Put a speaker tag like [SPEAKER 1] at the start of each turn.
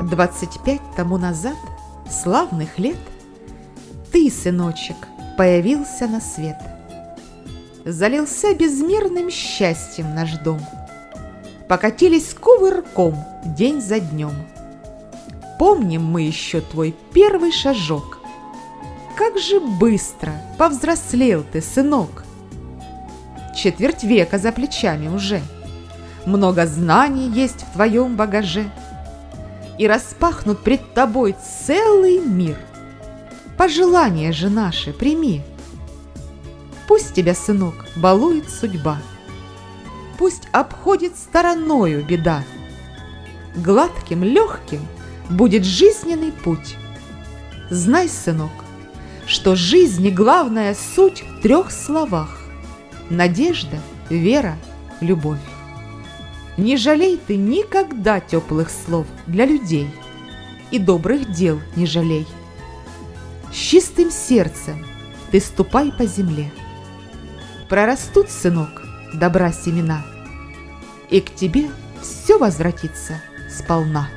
[SPEAKER 1] Двадцать пять тому назад, славных лет, Ты, сыночек, появился на свет. Залился безмерным счастьем наш дом. Покатились кувырком день за днем. Помним мы еще твой первый шажок. Как же быстро повзрослел ты, сынок! Четверть века за плечами уже. Много знаний есть в твоем багаже. И распахнут пред тобой целый мир. Пожелания же наши прими. Пусть тебя, сынок, балует судьба. Пусть обходит стороною беда. Гладким, легким будет жизненный путь. Знай, сынок, что жизни главная суть в трех словах – надежда, вера, любовь. Не жалей ты никогда теплых слов для людей и добрых дел не жалей. С чистым сердцем ты ступай по земле. Прорастут, сынок, добра семена, и к тебе все возвратится сполна.